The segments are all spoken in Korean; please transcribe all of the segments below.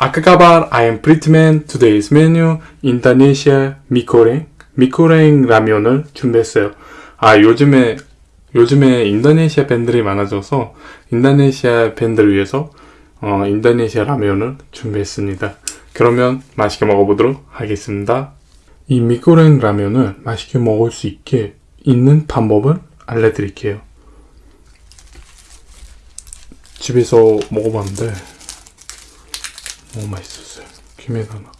Apa kabar? I am Britman. Today's menu 인도네시아 미코랭 미코랭 라면을 준비했어요. 아 요즘에 요즘에 인도네시아 밴드들이 많아져서 인도네시아 밴드를 위해서 어, 인도네시아 라면을 준비했습니다. 그러면 맛있게 먹어보도록 하겠습니다. 이 미코랭 라면을 맛있게 먹을 수 있게 있는 방법을 알려드릴게요. 집에서 먹어봤는데 너무 맛있었어요. 김에다가.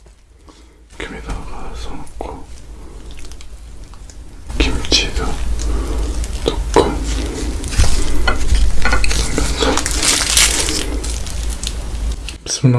김에다가 써놓고 김치도 넣고. 넣으면서 비스밀라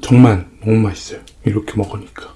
정말 너무 맛있어요. 이렇게 먹으니까.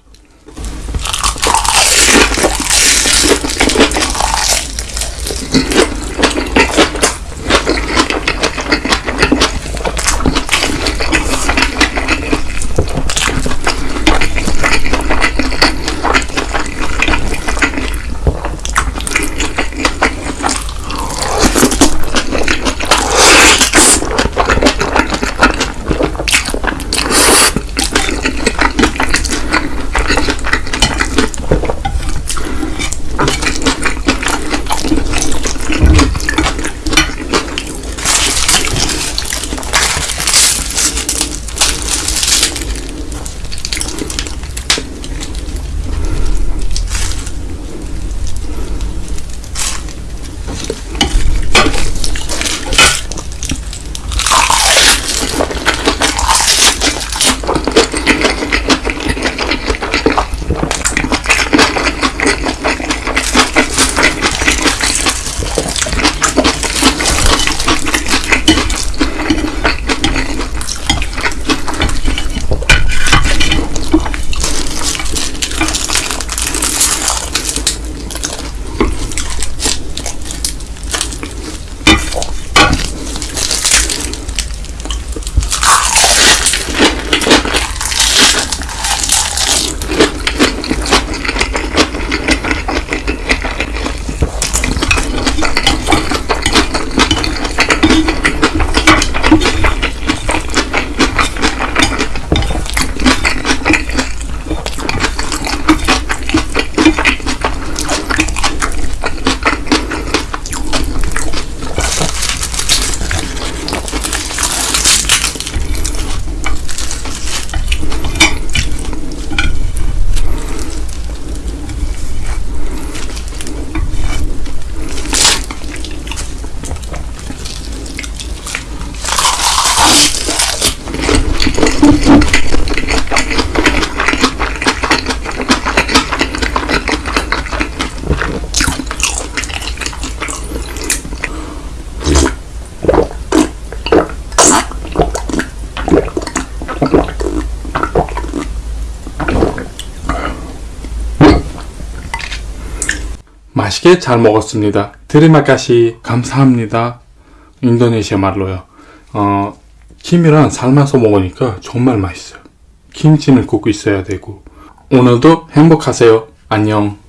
맛있게 잘 먹었습니다. 드리마카시 감사합니다. 인도네시아 말로요. 어, 김이랑 삶아서 먹으니까 정말 맛있어요. 김치는 꼭 있어야 되고. 오늘도 행복하세요. 안녕.